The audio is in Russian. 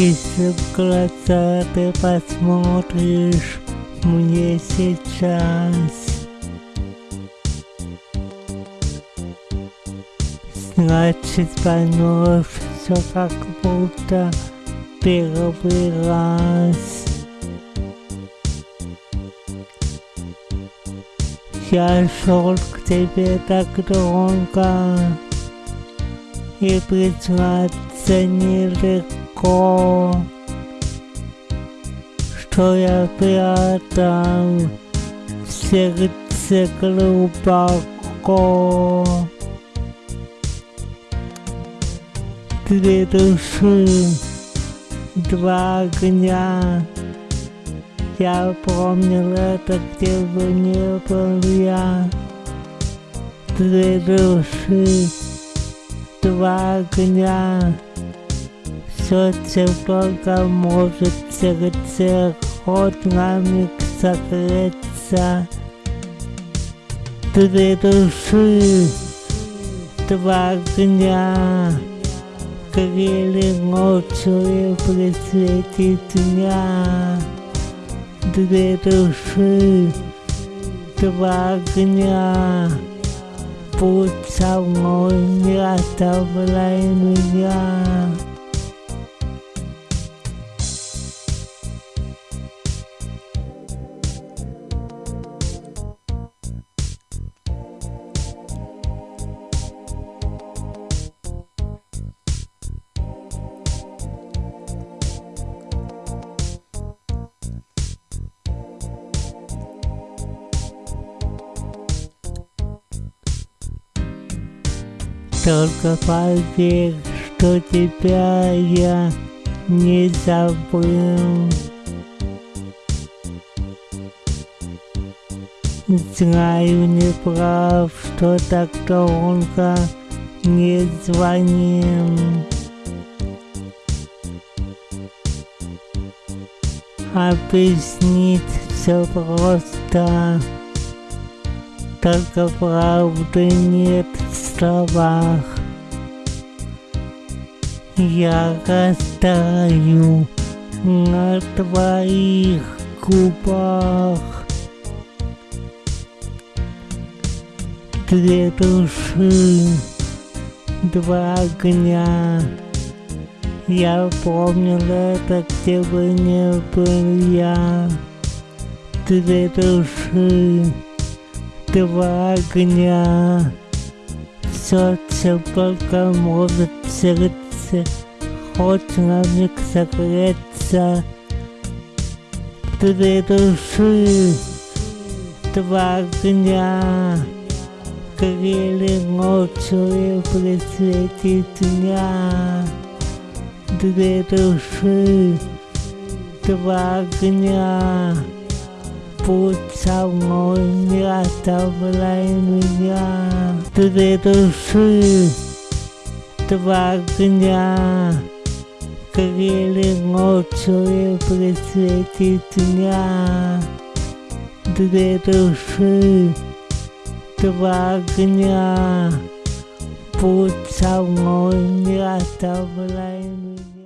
Если в глаза ты посмотришь мне сейчас Значит поймешь все как будто первый раз. Я шел к тебе так долго И признаться нелегко Что я прятал в сердце глубоко Две души, два огня я помнил это, где бы не был я. Две души, два огня. Только может сердце хоть на миг согреться. Две души, два огня. Грели ночью и при свете дня две души, два огня. Будь со мной, не оставляй меня. Только поверь, что тебя я не забыл. Знаю, не прав, что так долго не звонил. Объяснить все просто, только правды нет словах. Я растаю на твоих губах. Две души, два огня. Я помнил это, где бы не был я. Две души, два огня сердце только может сердце хоть на миг согреться. Две души, два огня, грели ночью и при свете дня. Две души, два огня, будь со мной, не оставляй меня. Две души, два огня, грели ночью и при свете дня. Две души, два огня, будь со мной, не оставляй меня.